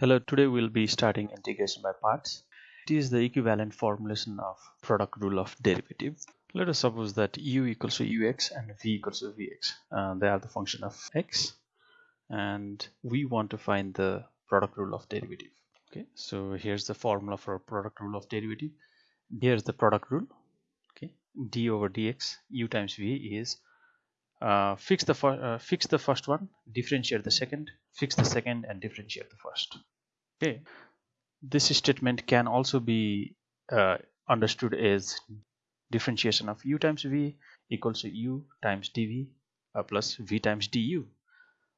Hello, today we'll be starting integration by parts. It is the equivalent formulation of product rule of derivative. Let us suppose that u equals to ux and v equals to vx. Uh, they are the function of x and we want to find the product rule of derivative. Okay, so here's the formula for product rule of derivative. Here's the product rule. Okay, d over dx u times v is uh, fix the uh, fix the first one differentiate the second fix the second and differentiate the first. Okay. This statement can also be uh, understood as differentiation of u times v equals to u times dv uh, plus v times du.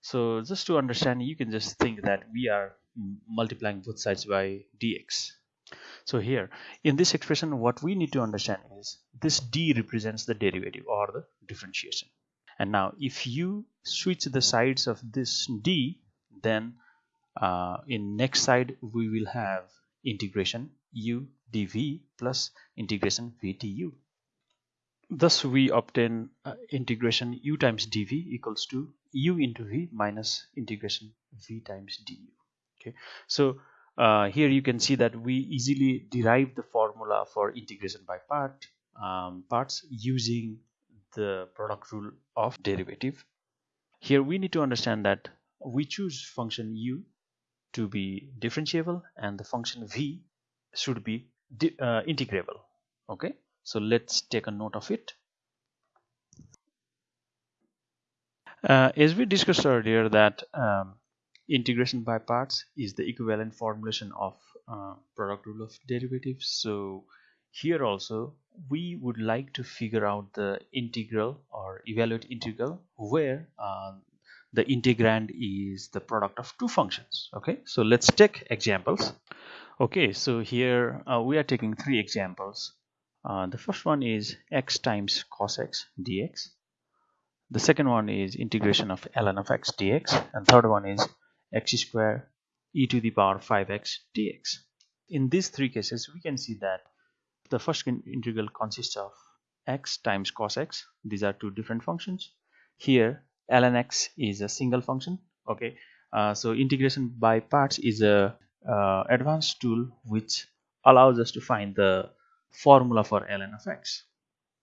So just to understand you can just think that we are multiplying both sides by dx. So here in this expression what we need to understand is this d represents the derivative or the differentiation and now if you switch the sides of this d then uh, in next side we will have integration u dv plus integration v du thus we obtain uh, integration u times dv equals to u into v minus integration v times du. Okay. So uh, here you can see that we easily derive the formula for integration by part um, parts using the product rule of derivative. Here we need to understand that we choose function u to be differentiable and the function v should be uh, integrable. Okay? So let's take a note of it. Uh, as we discussed earlier that um, integration by parts is the equivalent formulation of uh, product rule of derivatives. So here also we would like to figure out the integral or evaluate integral where uh, the integrand is the product of two functions okay? So let's take examples. Okay so here uh, we are taking three examples. Uh, the first one is x times cos x dx. The second one is integration of ln of x dx. And third one is x square e to the power 5x dx. In these three cases we can see that the first integral consists of x times cos x. These are two different functions. Here ln x is a single function okay? Uh, so integration by parts is a uh, advanced tool which allows us to find the formula for ln of x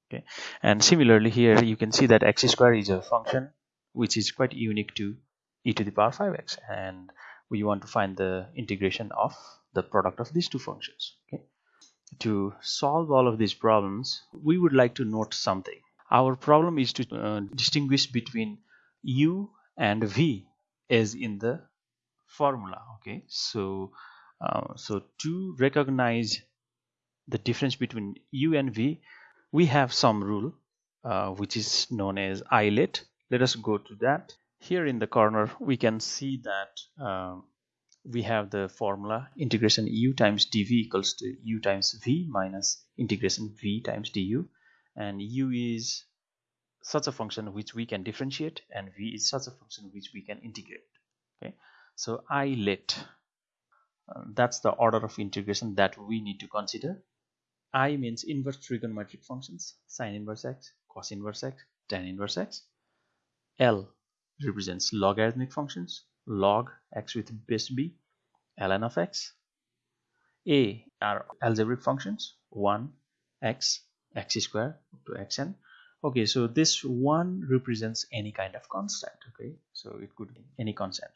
okay? And similarly here you can see that x square is a function which is quite unique to e to the power 5x and we want to find the integration of the product of these two functions okay to solve all of these problems we would like to note something. Our problem is to uh, distinguish between u and v as in the formula okay? So uh, so to recognize the difference between u and v we have some rule uh, which is known as ILATE let us go to that. Here in the corner we can see that um, we have the formula integration u times dv equals to u times v minus integration v times du. And u is such a function which we can differentiate and v is such a function which we can integrate. Okay? So ILATE uh, that's the order of integration that we need to consider. I means inverse trigonometric functions sine inverse x cos inverse x tan inverse x. L represents logarithmic functions log x with base b ln of x. A are algebraic functions 1 x x square to xn. Okay so this one represents any kind of constant okay? So it could be any constant.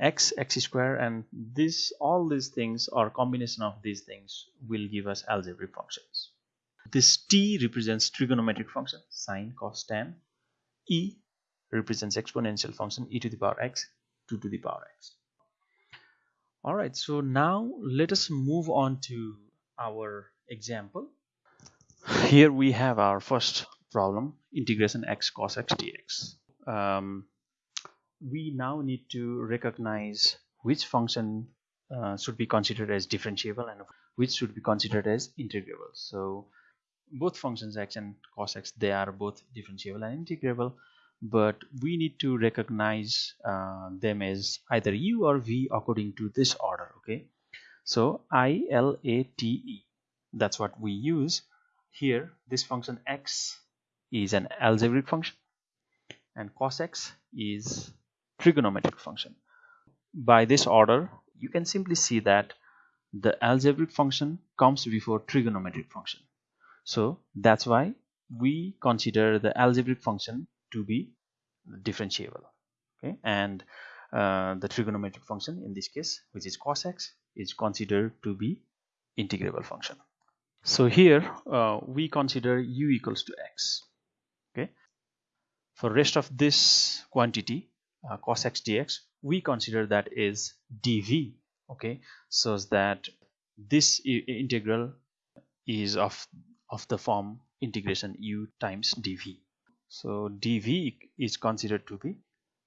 X x square and this all these things or combination of these things will give us algebraic functions. This t represents trigonometric function sine cos tan. E represents exponential function e to the power x 2 to the power x. All right so now let us move on to our example. Here we have our first problem integration x cos x dx. Um, we now need to recognize which function uh, should be considered as differentiable and which should be considered as integrable so both functions x and cos x they are both differentiable and integrable but we need to recognize uh, them as either u or v according to this order okay? So i l a t e that's what we use. Here this function x is an algebraic function and cos x is trigonometric function. By this order you can simply see that the algebraic function comes before trigonometric function. So that's why we consider the algebraic function to be differentiable okay? And uh, the trigonometric function in this case which is cos x is considered to be integrable function. So here uh, we consider u equals to x okay? For rest of this quantity uh, cos x dx we consider that is dv okay? So that this integral is of of the form integration u times dv so dv is considered to be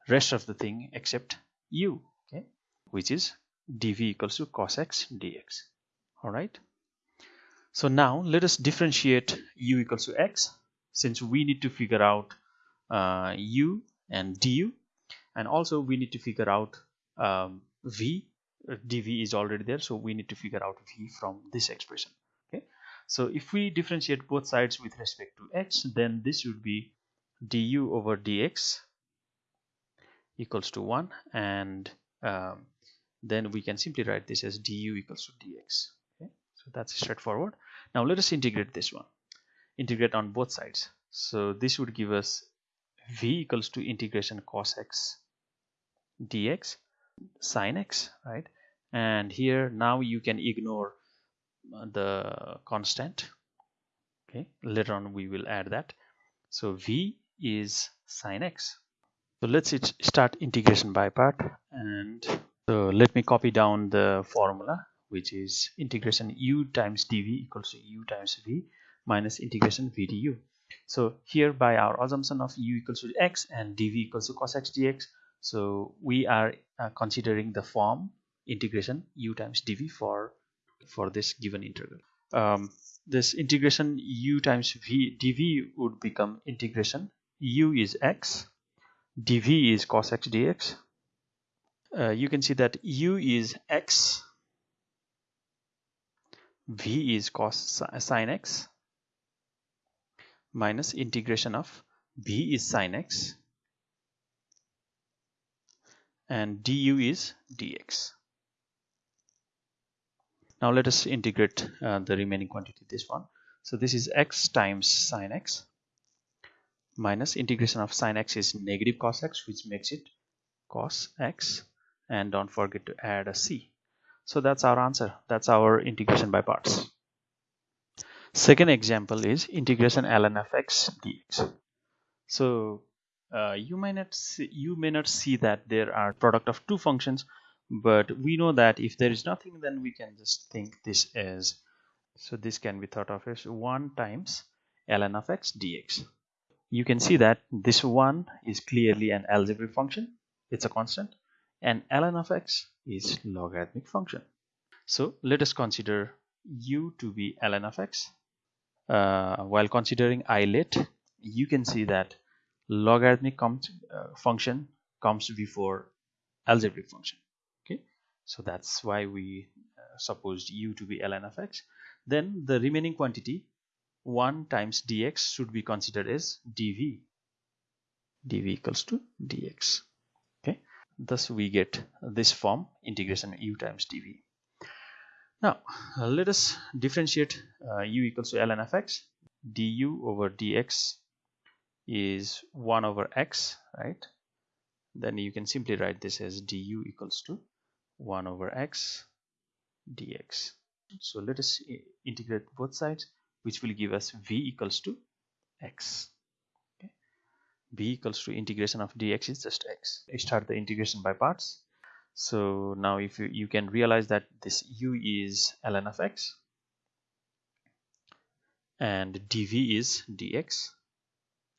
rest of the thing except u okay which is dv equals to cos x dx all right so now let us differentiate u equals to x since we need to figure out uh, u and du and also we need to figure out um, v dv is already there so we need to figure out v from this expression okay? So if we differentiate both sides with respect to x then this would be du over dx equals to 1 and um, then we can simply write this as du equals to dx. Okay? So that's straightforward. Now let us integrate this one. Integrate on both sides. So this would give us v equals to integration cos x dx sine x right? And here now you can ignore the constant. Okay? Later on we will add that. So v is sine x. So let's start integration by part. And so let me copy down the formula which is integration u times dv equals to u times v minus integration v du so here by our assumption of u equals to x and dv equals to cos x dx so we are uh, considering the form integration u times dv for for this given integral. Um, this integration u times v dv would become integration u is x dv is cos x dx. Uh, you can see that u is x v is cos sine x minus integration of v is sine x and du is dx. Now let us integrate uh, the remaining quantity this one. So this is x times sine x minus integration of sine x is negative cos x which makes it cos x. And don't forget to add a c. So that's our answer. That's our integration by parts. Second example is integration ln of x dx. So uh, you may not see, you may not see that there are product of two functions but we know that if there is nothing then we can just think this as so this can be thought of as 1 times ln of x dx you can see that this one is clearly an algebraic function. It's a constant. And ln of x is logarithmic function. So let us consider u to be ln of x. Uh, while considering ILATE you can see that logarithmic comes, uh, function comes before algebraic function. Okay, so that's why we uh, supposed u to be ln of x. Then the remaining quantity 1 times dx should be considered as dv. dv equals to dx. Okay. Thus we get this form integration u times dv. Now uh, let us differentiate uh, u equals to ln of x. du over dx is 1 over x right? Then you can simply write this as du equals to 1 over x dx. So let us integrate both sides which will give us v equals to x. Okay. v equals to integration of dx is just x. I start the integration by parts. So now if you, you can realize that this u is ln of x and dv is dx.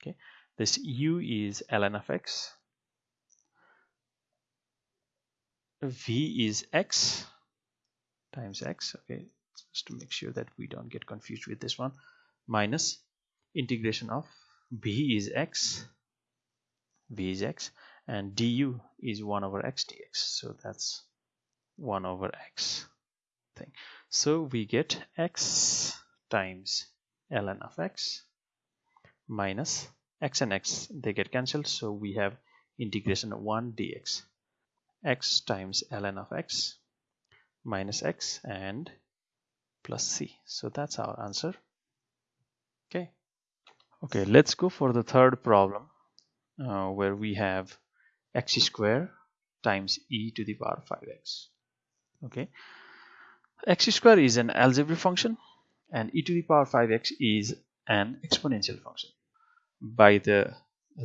Okay. This u is ln of x. V is x times x. Okay just to make sure that we don't get confused with this one. Minus integration of v is x v is x and du is 1 over x dx. So that's 1 over x thing. So we get x times ln of x minus x and x they get cancelled. So we have integration of 1 dx. X times ln of x minus x and plus c. So that's our answer. Okay. Okay let's go for the third problem uh, where we have x square times e to the power 5x okay. x square is an algebraic function and e to the power 5x is an exponential function. By the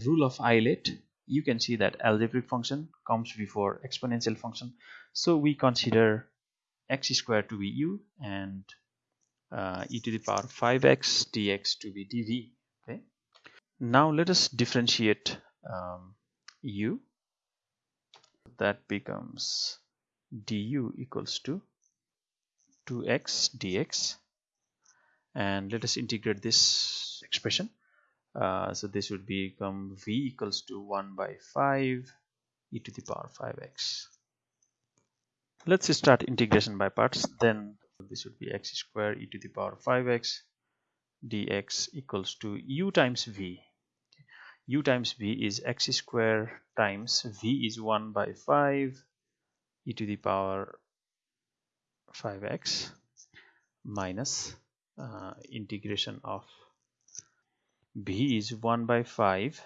rule of Euler you can see that algebraic function comes before exponential function. So we consider x square to be u and uh, e to the power 5x dx to be dv okay? Now let us differentiate um, u. That becomes du equals to 2x dx. And let us integrate this expression. Uh, so this would become v equals to 1 by 5 e to the power 5x let's start integration by parts. Then this would be x square e to the power 5x dx equals to u times v. u times v is x square times v is 1 by 5 e to the power 5x minus uh, integration of b is 1 by 5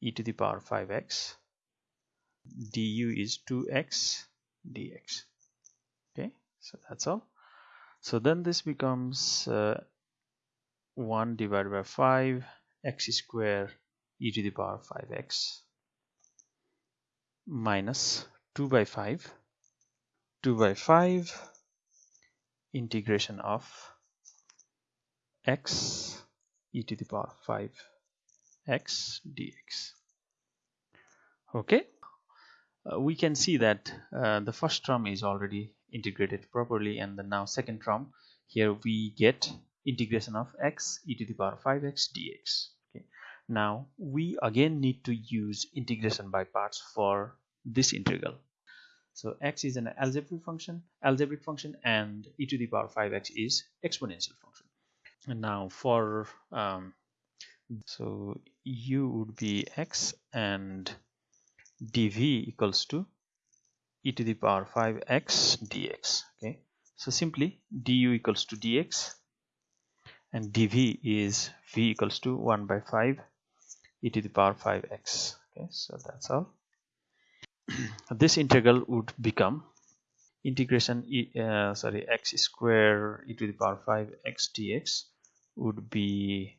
e to the power 5x du is 2x dx. Okay so that's all. So then this becomes uh, 1 divided by 5 x square e to the power 5x minus 2 by 5 2 by 5 integration of x e to the power 5 x dx. Okay uh, we can see that uh, the first term is already integrated properly and the now second term here we get integration of x e to the power 5x dx okay. Now we again need to use integration by parts for this integral. So x is an algebraic function algebraic function and e to the power 5x is exponential function. And now for um, so u would be x and dv equals to e to the power 5x dx okay? So simply du equals to dx and dv is v equals to 1 by 5 e to the power 5x okay? So that's all. This integral would become integration e, uh, sorry x square e to the power 5 x dx would be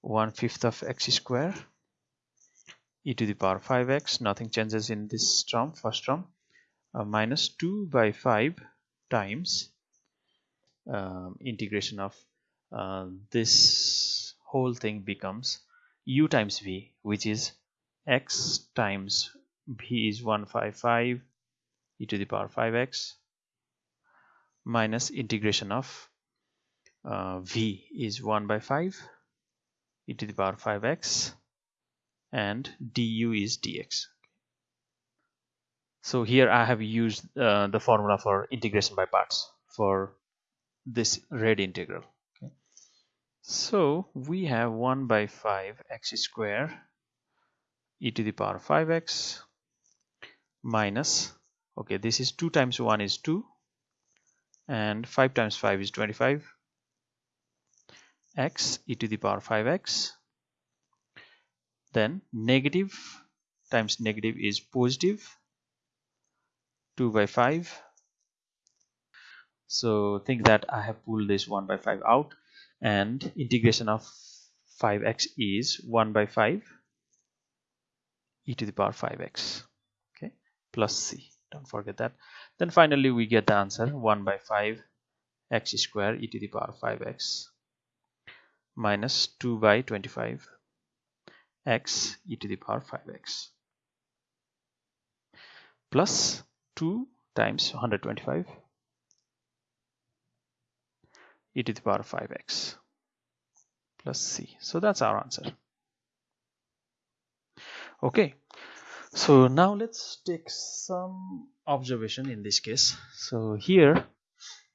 1 fifth of x square e to the power 5x nothing changes in this term first term uh, minus 2 by 5 times um, integration of uh, this whole thing becomes u times v which is x times v is 155 e to the power 5x minus integration of uh, v is 1 by 5 e to the power 5x and du is dx so here I have used uh, the formula for integration by parts for this red integral okay. so we have 1 by 5 x square e to the power 5x minus okay this is 2 times 1 is 2 and 5 times 5 is 25 x e to the power 5x then negative times negative is positive 2 by 5 so think that I have pulled this 1 by 5 out and integration of 5x is 1 by 5 e to the power 5x okay? Plus c don't forget that. Then finally we get the answer 1 by 5 x square e to the power 5x minus 2 by 25 x e to the power 5x plus 2 times 125 e to the power 5x plus c. So that's our answer. Okay. So now let's take some observation in this case. So here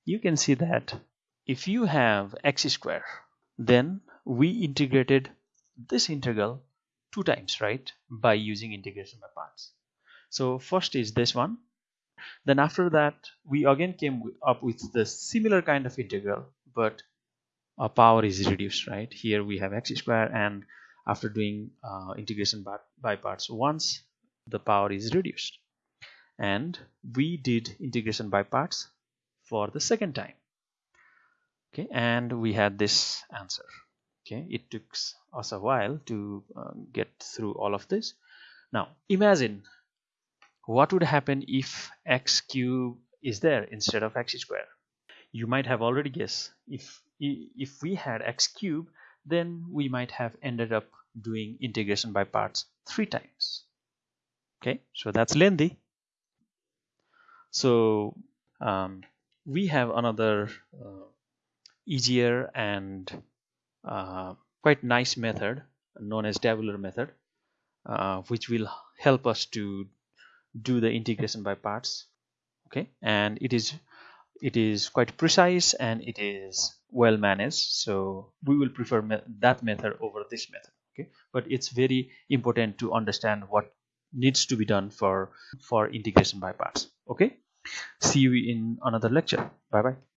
you can see that if you have x square then we integrated this integral two times right by using integration by parts. So first is this one. Then after that we again came up with the similar kind of integral but our power is reduced right? Here we have x square and after doing uh, integration by, by parts once the power is reduced. And we did integration by parts for the second time. Okay and we had this answer okay it took us a while to uh, get through all of this. Now imagine what would happen if x cube is there instead of x square. You might have already guessed. If if we had x cube then we might have ended up doing integration by parts three times. Okay so that's lengthy. So um, we have another uh, easier and uh, quite nice method known as tabular method uh, which will help us to do the integration by parts. Okay? And it is it is quite precise and it is well managed. So we will prefer me that method over this method. Okay? But it's very important to understand what needs to be done for for integration by parts. Okay? See you in another lecture. Bye bye